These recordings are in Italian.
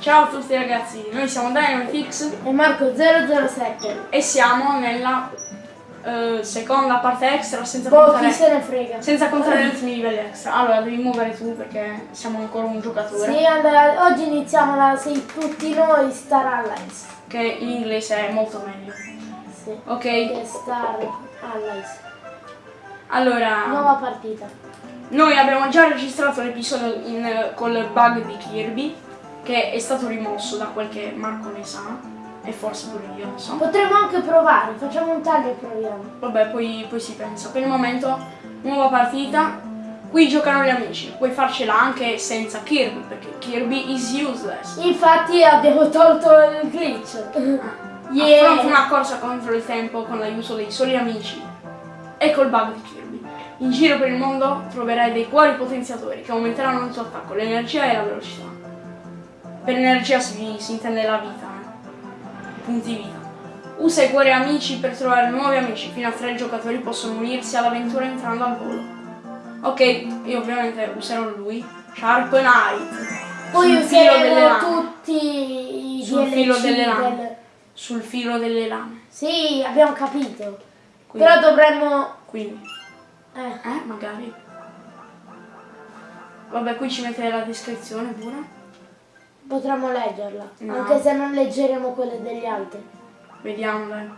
Ciao a tutti ragazzi, noi siamo Dynamitix E Marco 007. e siamo nella eh, seconda parte extra senza Boh, chi contare, se ne frega. senza contare gli ultimi livelli extra. Allora devi muovere tu perché siamo ancora un giocatore Sì, allora, oggi iniziamo la Sei tutti noi Star Allies. che in inglese è molto meglio. Sì. Ok, Che Star Allies. allora Nuova partita. noi abbiamo già registrato l'episodio col bug di Kirby che è stato rimosso da quel che Marco ne sa e forse pure io ne so. Potremmo anche provare, facciamo un taglio e proviamo. Vabbè, poi, poi si pensa. Per il momento, nuova partita. Qui giocano gli amici. Puoi farcela anche senza Kirby, perché Kirby is useless. Infatti abbiamo tolto il glitch. Yeah. Affronta una corsa contro il tempo con l'aiuto dei soli amici e col bug di Kirby. In giro per il mondo troverai dei cuori potenziatori che aumenteranno il tuo attacco, l'energia e la velocità. Per energia si, si intende la vita, eh. punti vita. Usa i cuori amici per trovare nuovi amici, fino a tre giocatori possono unirsi all'avventura entrando al volo. Ok, io ovviamente userò lui, Sharp Knight. Poi sul filo delle useremo lame. tutti i Sul DLC filo delle lame. del- Sul filo delle lame. Sì, abbiamo capito. Quindi, Però dovremmo... quindi Eh, Eh, magari. Vabbè, qui ci mette la descrizione pure. Potremmo leggerla. No. Anche se non leggeremo quelle degli altri. Vediamo, dai.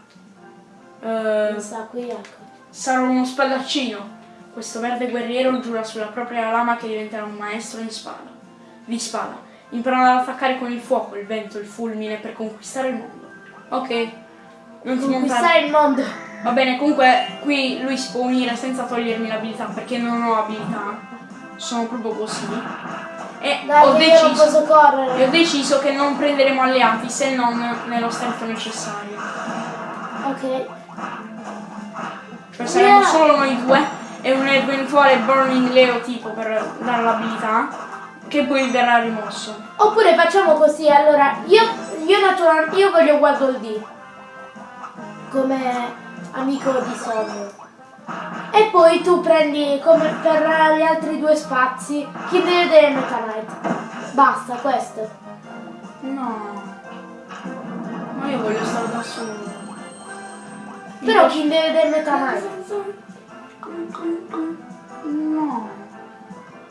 Non sa, qui ecco. sarò uno spadaccino. Questo verde guerriero giura sulla propria lama che diventerà un maestro in spada. Di spada. Imparerà ad attaccare con il fuoco, il vento, il fulmine per conquistare il mondo. Ok. Non ti. Conquistare il mondo. Va bene, comunque qui lui si può unire senza togliermi l'abilità perché non ho abilità. Sono proprio così. E Dai, ho deciso. E ho deciso che non prenderemo alleati se non nello stretto necessario. Ok. Cioè saremo Yeah. solo noi due e un eventuale Burning Leo tipo per dare l'abilità che poi verrà rimosso. Oppure facciamo così, allora, io, io io voglio Waddle Dee come amico di Sogno. E poi tu prendi come per gli altri due spazi chi deve vedere Meta Knight. Basta, questo. No. Ma io voglio stare da solo. Però chi deve vedere Meta Knight? No.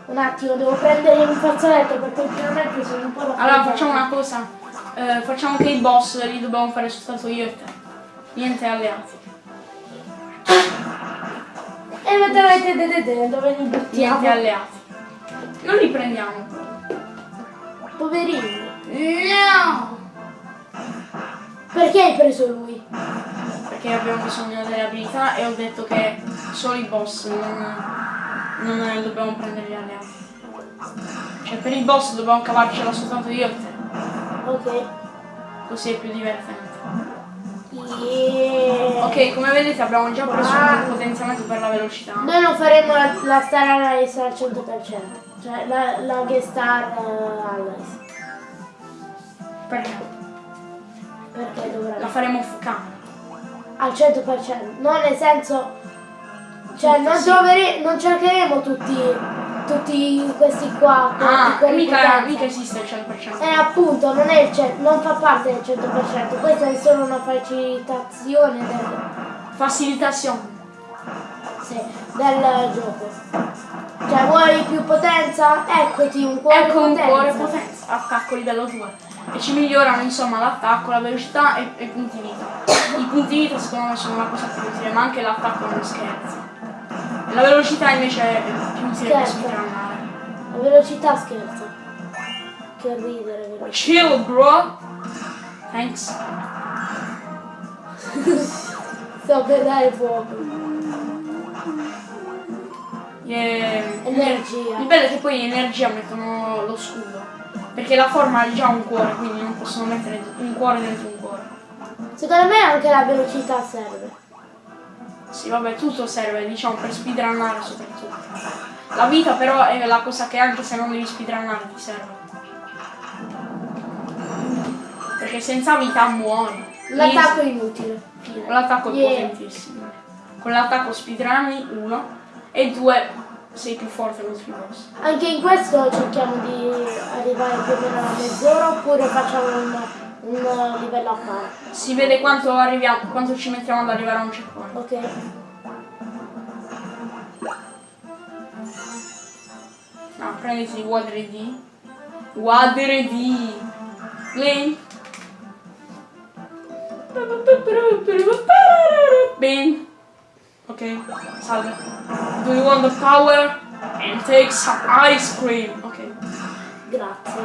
Un attimo, devo prendere un fazzoletto perché ultimamente sono un po' da Allora facciamo una cosa. Eh, facciamo che i boss li dobbiamo fare soltanto io e te. Niente alleati. E Meta Knight e Dedede, dove li buttiamo? alleati. Non li prendiamo. Poverini. No! Perché hai preso lui? Perché abbiamo bisogno delle abilità e ho detto che solo i boss non, non dobbiamo prendere gli alleati. Cioè per i boss dobbiamo cavarcela soltanto io e te. Ok. Così è più divertente. Yeah. Ok, come vedete abbiamo già preso Ah. un potenziamento per la velocità. Noi non faremo la, la Star Allies al 100%, cioè la, la Guest Star eh, Allies, Perché? perché La dovrebbe faremo FK. al 100%, non nel senso, cioè non, Sì. trovere- non cercheremo tutti, tutti questi qua, Ah, mica, mica esiste il 100%. Eh appunto, non, è il non fa parte del 100%, questa è solo una facilitazione del, Facilitazione. sì, del gioco. Cioè vuoi più potenza? Eccoti un cuore Ecco un potenza. cuore potenza, attacco livello 2. E ci migliorano insomma l'attacco, la velocità e, e i punti vita. I punti vita secondo me sono una cosa più utile, ma anche l'attacco non scherza. La velocità invece è più speedrunnare. La velocità scherza. Che ridere, velocità. Chill bro! Thanks. Sto per dare fuoco. Yeah. Energia. Il bello è che poi in energia mettono lo scudo. Perché la forma ha già un cuore, quindi non possono mettere un cuore dentro un cuore. Secondo me anche la velocità serve. Sì, vabbè, tutto serve, diciamo, per speedrunnare soprattutto. La vita però è la cosa che anche se non devi speedrunnare ti serve. Perché senza vita muori. L'attacco è inutile. Con l'attacco è Yeah. potentissimo. Con l'attacco speedrunni, uno. E due, sei più forte contro i boss. Anche in questo cerchiamo di arrivare più o meno alla mezz'ora oppure facciamo un, un livello a parte. Si vede quanto arriviamo, quanto ci mettiamo ad arrivare a un checkpoint. Ok? No, prenditi Water D. Water D. Link. Ben. Ok, salve. Do you want the power? And take some ice cream. Grazie.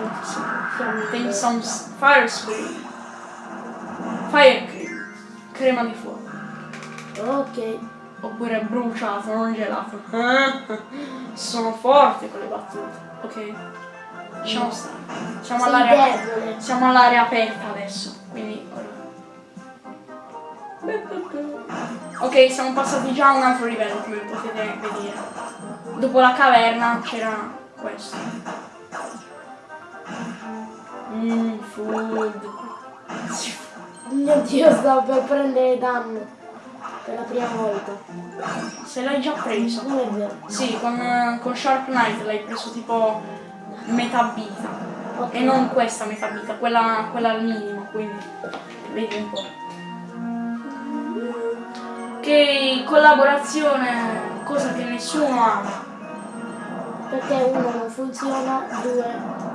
S- fire cream. Fire cream. Crema di fuoco. Ok. Oppure bruciato, non gelato. Sono forte con le battute. Ok. Lasciamo stare. Siamo debole. Siamo all'area aperta adesso. Quindi. Ok, siamo passati già a un altro livello, come potete vedere. Dopo la caverna c'era questo. Mmm, food. Mio dio, stavo per prendere danno. Per la prima volta. Se l'hai già preso. Non è vero. Sì, con, con Sharp Knight l'hai preso tipo metà vita. Ok. E non questa metà vita, quella, quella al minimo, quindi vedi un po'. Ok, collaborazione, cosa che nessuno ama. Perché uno non funziona, due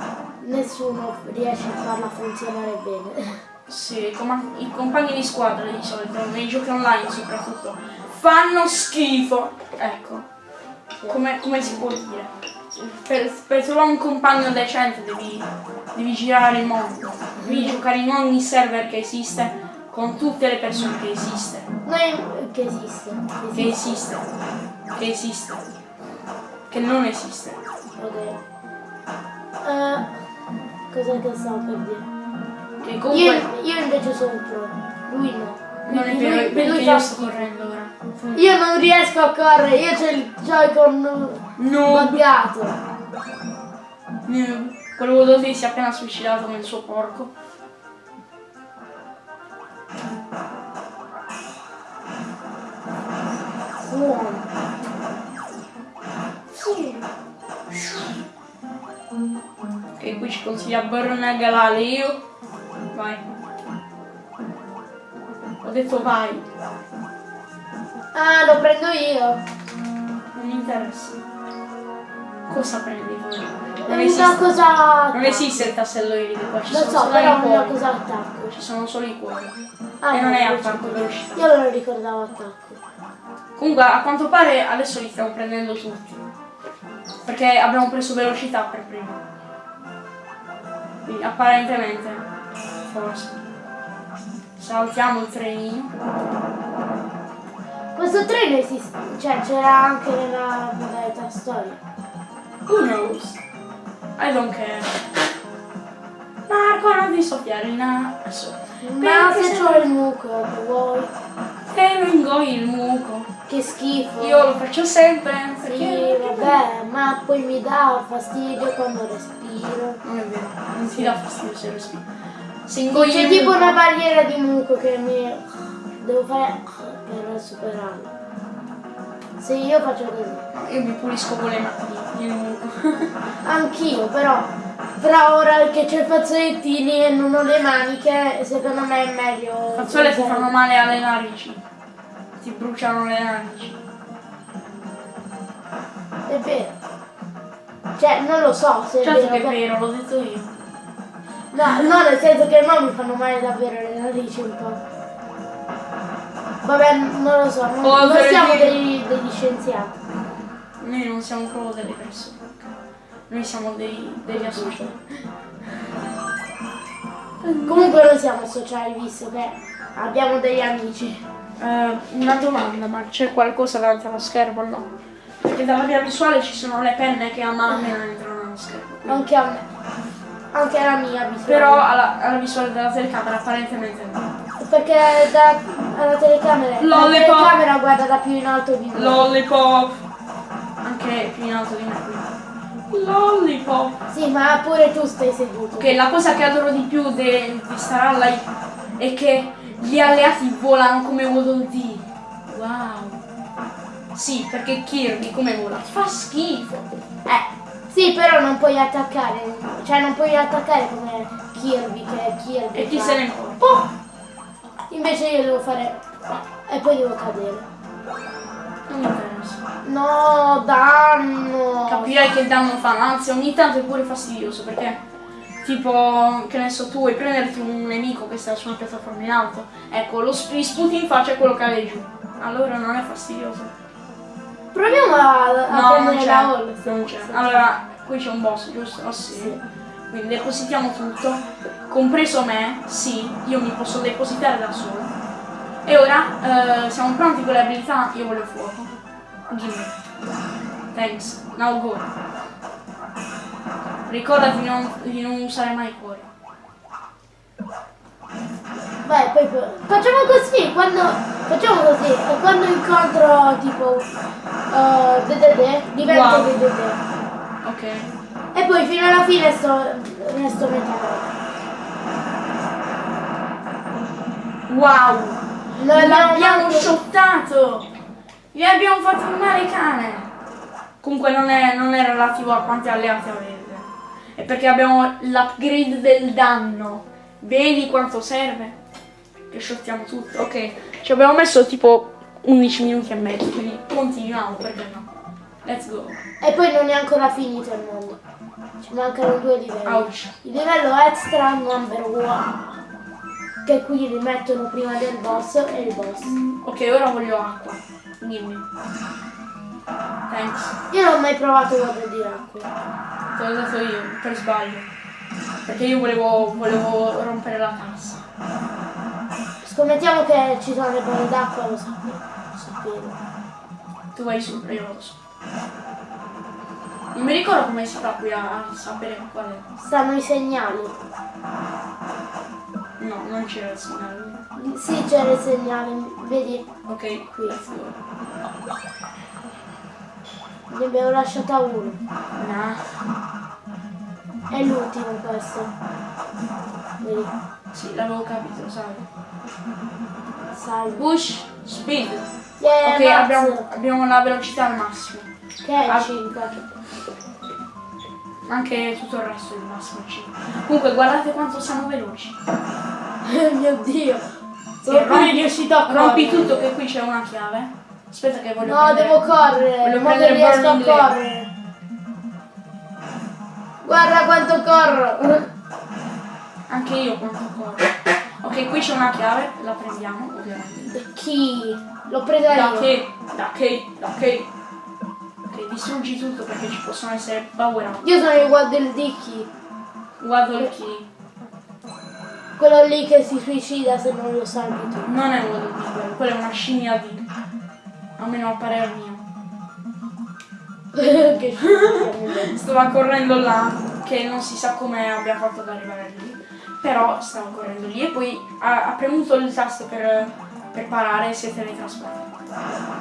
nessuno riesce a farla funzionare bene. Sì, i compagni di squadra di solito, nei giochi online soprattutto, fanno schifo. Ecco, come, come si può dire? Per, per trovare un compagno decente devi, devi girare il mondo, devi giocare in ogni server che esiste, con tutte le persone che esiste, Noi che esiste. che esiste, che esiste, che non esiste. Ok. Eh, cos'è che stavo per dire? Che Io, comunque io invece sono un pro. Lui no. non è Lui- vero, lui- perché lui io sto correndo ora. Io non riesco a correre, io c'ho il Joy-Con No, buggato. no. Quello dove si è appena suicidato il suo porco. Suono. Che qui ci consiglia Burn Galaleo. Vai. Ho detto vai, Ah, lo prendo io. non mi interessa. Cosa prendi? Non È una esiste, cosa... non esiste il tassello irido qua, ci Lo sono so, solo però i è una cosa attacco. Ci sono solo i cuori. Ah, e non è no, attacco velocità. Io me lo ricordavo attacco. Comunque a quanto pare adesso li stiamo prendendo tutti. Perché abbiamo preso velocità per primo. Quindi apparentemente, forse. Saltiamo il trenino. Questo treno esiste, cioè c'era anche nella modalità storia. Who knows? I don't care. Marco, non ti soffiare il naso. Ma se c'ho il muco, che vuoi? Te lo ingoi il muco. Che schifo. Io lo faccio sempre. Sì, Perché? vabbè, ma poi mi dà fastidio quando respiro. Non è vero, non ti dà fastidio se Poi ingoi c'è il tipo una barriera di muco che mi... devo fare per superarla. Se io faccio così. Io mi pulisco con le mani il muco. Anch'io, però. Però ora che c'è i fazzolettini e non ho le maniche, secondo me è meglio. Fazzole ti fanno male alle narici. Ti bruciano le narici. È vero. Cioè, non lo so se Certo è che è vero. vero, l'ho detto io. No, no, nel senso che no, mi fanno male davvero le narici un po'. Vabbè, non lo so, non, Oh, non siamo degli, degli scienziati. Noi non siamo proprio delle persone. Noi siamo dei, degli associati. Comunque non siamo sociali, visto che abbiamo degli amici. Eh, una domanda, ma c'è qualcosa davanti allo schermo o no? Perché dalla via visuale ci sono le penne che a mano entrano nello schermo. quindi- Anche a me. Anche alla mia visuale. Però alla, alla visuale della telecamera apparentemente no. Perché da, alla telecamera. La Lollipop. telecamera guarda da più in alto di me. Lollipop! Anche più in alto di me. Lollipop! Sì, ma pure tu stai seduto. Ok, la cosa che adoro di più di Star Ally è che gli alleati volano come Waddle Dee. Wow! Sì, perché Kirby come vola? Fa schifo. Eh, sì, però non puoi attaccare, cioè non puoi attaccare come Kirby, che è Kirby. E chi fa- se ne importa? Oh! Invece io devo fare... E poi devo cadere. Non mi interessa. No, danno! Capirai che danno fanno, anzi ogni tanto è pure fastidioso perché tipo, che ne so, tu vuoi prenderti un nemico che sta su una piattaforma in alto, ecco, lo gli sputi in faccia quello cade giù. Allora non è fastidioso. Proviamo a, a No, non prendere c'è. la hall. Non c'è. Allora, qui c'è un boss, giusto? Oh, sì. Sì. Quindi depositiamo tutto, compreso me, sì, io mi posso depositare da solo. E ora eh, siamo pronti con le abilità, io voglio fuoco. Gimme. Thanks. Now go. Ricordati di non, di non usare mai cuore. Vai, poi, poi- facciamo così, quando facciamo così, e quando incontro tipo uh, DDD, divento Wow. DDD. Ok. E poi fino alla fine sto resto metà. Wow! L'abbiamo shottato! Gli abbiamo fatto un male cane! Comunque non è, non è relativo a quanti alleati avete. È perché abbiamo l'upgrade del danno. Vedi quanto serve? Che shottiamo tutto. Ok, ci abbiamo messo tipo 11 minuti e mezzo, quindi continuiamo, perché no? Let's go. E poi non è ancora finito il mondo. Ci mancano due livelli. Ouch. Il livello extra number one. Che qui rimettono prima del boss e il boss. Ok, ora voglio acqua. Dimmi. Thanks. Io non ho mai provato water di acqua. Te l'ho dato io, per sbaglio. Perché io volevo, volevo rompere la tassa. Scommettiamo che ci sono le bolle d'acqua, lo sapevo. Lo sapevo. Tu vai su, io vado su. Non mi ricordo come si fa qui a, a sapere qual è. Stanno i segnali. No, non c'era il segnale. Sì, c'era il segnale, vedi? Ok, Qui. go. Ne abbiamo lasciata uno. Nah. È l'ultimo questo. Vedi? Sì, l'avevo capito, sai. Salve. Push, speed. Yeah, ok, abbiamo, abbiamo la velocità al massimo. Che è Ah. 5. Anche tutto il resto è il massimo 5. Comunque guardate quanto siamo veloci. Mio dio. Sono pure rompi- riuscito a Rompi correre. tutto che qui c'è una chiave. Aspetta che voglio No, prendere- devo correre. Voglio non riesco a correre. Guarda quanto corro. Anche io quanto corro. Ok, qui c'è una chiave, la prendiamo, ovviamente. Chi? L'ho presa Da io. che? Da che? Da che? Ok, distruggi tutto perché ci possono essere power up. Io sono uguale del Dicky. Il key. Quello lì che si suicida se non lo salvi tu. Non è uno di quello, quella è una scimmia di. Almeno a parer mio. che. Stava correndo là, che non si sa come abbia fatto ad arrivare lì. Però stava correndo lì e poi ha, ha premuto il tasto per, per parare e si è teletrasportato.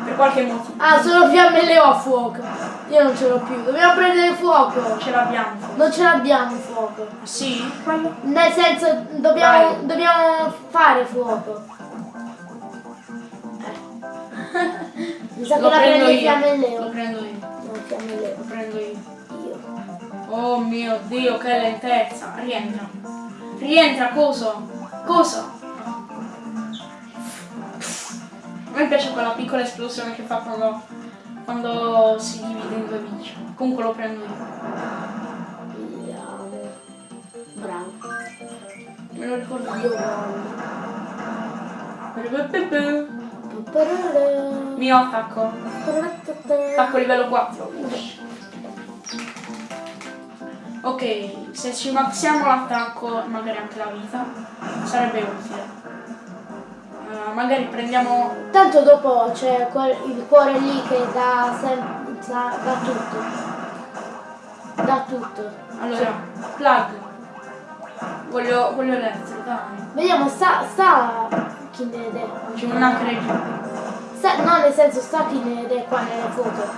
Per qualche motivo. Ah, sono fiamme le ho a fuoco. Io non ce l'ho più. Dobbiamo prendere fuoco. Ce l'abbiamo. Non ce l'abbiamo fuoco. Sì? Quello? Nel senso, dobbiamo, dobbiamo fare fuoco. Mi sa che Lo la prendo io. fiamme Lo leo. prendo io. No, fiamme leo. Lo prendo io. Io. Oh mio dio, che lentezza. Rientra. Rientra, coso. Coso. A me piace quella piccola esplosione che fa quando, quando si divide in due bici. Comunque lo prendo io. Bravo. Me lo ricordo Io voglio. Mio attacco. Attacco livello 4. Ok, se ci maxiamo l'attacco, magari anche la vita, sarebbe utile. Eh, magari prendiamo Tanto dopo c'è il cuore lì che dà, dà, dà tutto. Dà tutto. Allora, plug. Voglio, voglio l'elettro, dai. Vediamo, sta, sta chi ne è. C'è una creatura. Sta, no, nel senso, sta chi ne è qua nelle foto.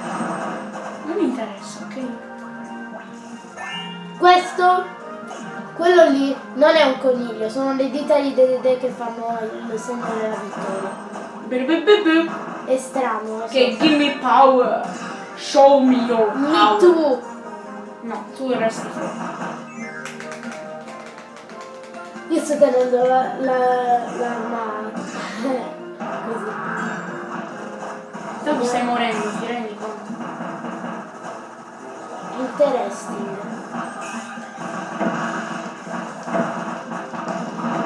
Non mi interessa, ok? Questo, quello lì, non è un coniglio, sono le dita di Dedede che fanno il segno della vittoria. È strano. lo so. Give me power. Show me your Me power. too. No, tu resti fuori. Io sto tenendo la, la, l'arma così. Tanto stai morendo, ti rendi conto? Interesting.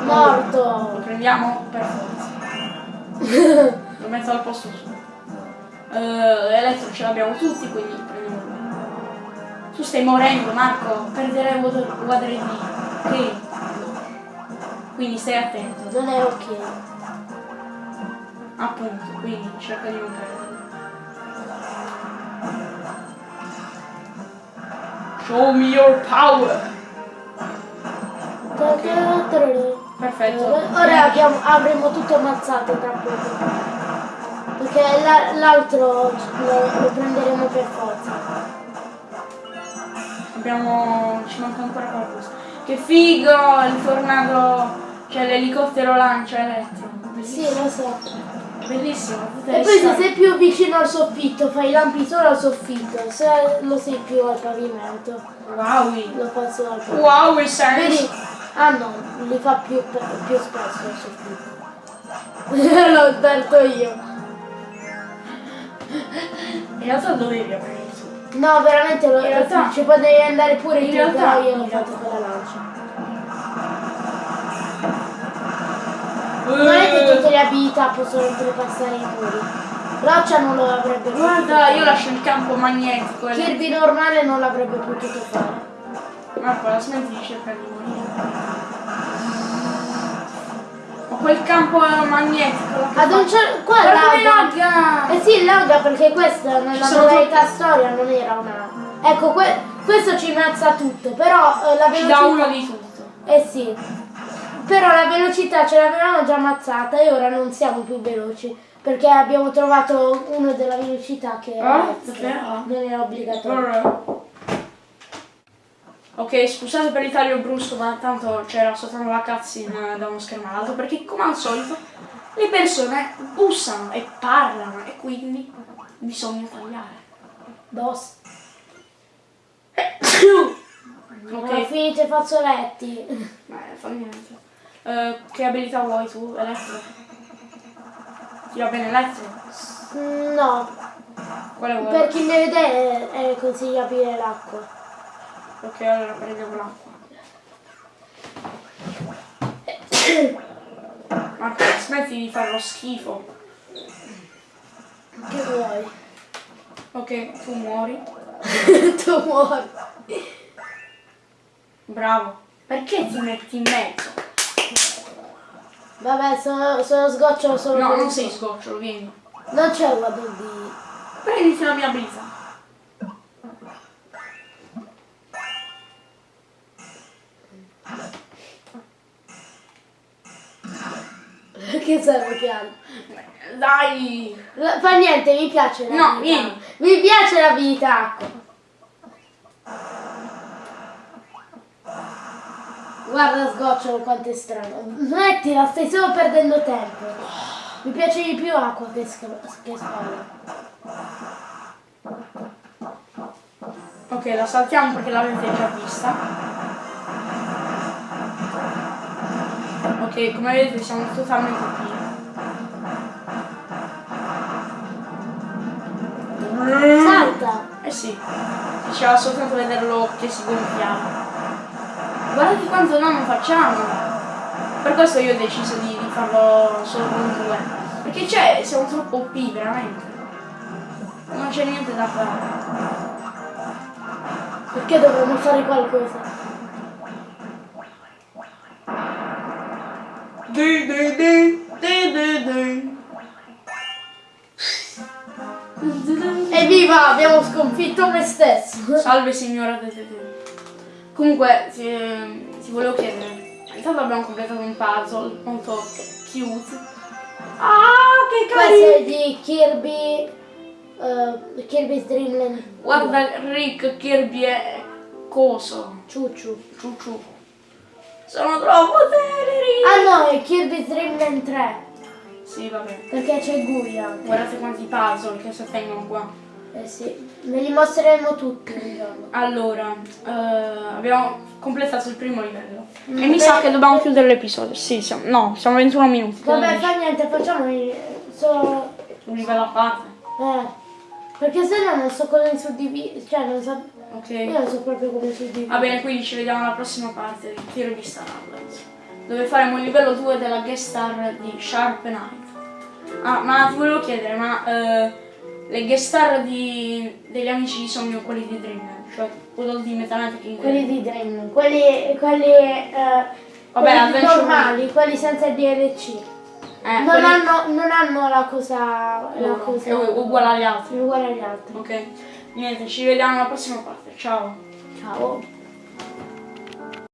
Morto. Lo prendiamo per forza. Lo metto al posto suo. Eh, elettro ce l'abbiamo tutti, quindi prendiamo. Tu stai morendo, Marco. Perderai water, water di. Quindi stai attento. Non è ok. Appunto, quindi cerca di non perdere. Show me your power! Perfetto. Ora abbiamo- avremo tutto ammazzato tra poco. Perché la- l'altro lo, lo prenderemo per forza. Abbiamo. ci manca ancora qualcosa. Che figo! Il tornado. Cioè l'elicottero lancia elettro. Sì, Bellissimo. lo so. Bellissimo. E poi se sei più vicino al soffitto fai i lampi solo al soffitto, se lo sei più al pavimento Wow! lo fa solo al pavimento. Wow, Vedi? sense! Ah no, li fa più, più spesso al soffitto. L'ho detto io. In realtà dovevi aprire tu. No, veramente lo, In realtà- ci potevi andare pure in realtà- io l'ho fatto con la lancia. Non è che tutte le abilità possono oltrepassare i muri. Roccia non lo avrebbe potuto Guarda, fare. io lascio il campo magnetico. Kirby normale non l'avrebbe potuto fare. Marco, la smetti di cercare di morire. Ma quel campo magnetico. Ad un certo... Qua lagga. Eh sì, lagga perché questa nella modalità storia non era una... Ecco, que- questo ci mazza tutto, però eh, la Ci velocità... dà uno di tutto. Eh sì. Però la velocità ce l'avevamo già ammazzata e ora non siamo più veloci. Perché abbiamo trovato uno della velocità che era Ah, davvero? non era obbligatorio. Ok, scusate per il taglio brusco, ma tanto c'era soltanto la cutscene da uno schermo all'altro, perché come al solito le persone bussano e parlano e quindi bisogna tagliare. Boss. Ho Ok, finito i fazzoletti. Beh, fa niente. Eh, che abilità vuoi tu, Elettro? Ti va bene Elettro? No, Quale vuoi? per chi ne vede è, è consigliabile l'acqua. Ok, allora prendiamo l'acqua. Marco, smetti di fare lo schifo. Che vuoi? Ok, tu muori. tu muori. Bravo. Perché ti metti in mezzo? Vabbè, sono, sono sgocciolo solo No, non sei scocciolo, vieni. Non c'è un modo di... Prenditi la mia abilità. Che serve piano? Dai! Fa niente, mi piace la No, vita. vieni. Mi piace la vita Guarda sgocciolo quanto è strano. Smettila, stai solo perdendo tempo. Mi piace di più acqua che, che spalla. Ok, la saltiamo perché l'avete già vista. Ok, come vedete siamo totalmente qui. Salta! Eh sì, diceva soltanto vederlo che si gonfiava. Guardate quanto no non facciamo. Per questo io ho deciso di, di farlo solo con due. Perché c'è, siamo troppo OP veramente. Non c'è niente da fare. Perché dovremmo fare qualcosa? Di, di, di, di, di, di. Evviva! Abbiamo sconfitto me stesso! Salve signora Tetete. Comunque, ti, ti volevo chiedere. Intanto abbiamo completato un puzzle molto cute. Ah, che Questo carino! è di Kirby... eh, Kirby's Dream Land. Guarda Rick, Kirby e Coso. Ciucciu. Ciucciu. Sono troppo teneri! Ah no, è Kirby's Dream Land 3. Sì. Vabbè. Perché c'è Gui anche. Guardate quanti puzzle che si ottengono qua. Eh sì, ve li mostreremo tutti un giorno. Allora, eh, abbiamo completato il primo livello. Mm, e mi sa che dobbiamo chiudere l'episodio. Sì, siamo, no, siamo a 21 minuti. Vabbè, fa niente, facciamo il- solo... Un livello a parte. Eh. Perché se no non so come suddividere, cioè non so... Ok. Io non so proprio come suddividere. Va bene, quindi ci vediamo alla prossima parte del tiro di Star dove faremo il livello 2 della guest star di Sharp Knight. Ah, ma ti volevo chiedere, ma eh, le guest star di, degli amici di sogno, quelli di Dream, cioè quello di Meta Knight King. Quelli di Dream, quelli, quelli, eh, Vabbè, quelli normali, quelli senza DLC. eh, non, quelli- hanno, non hanno la cosa, la cosa è uguale agli altri. uguale agli altri. Ok, niente, ci vediamo alla prossima parte. Ciao. Ciao.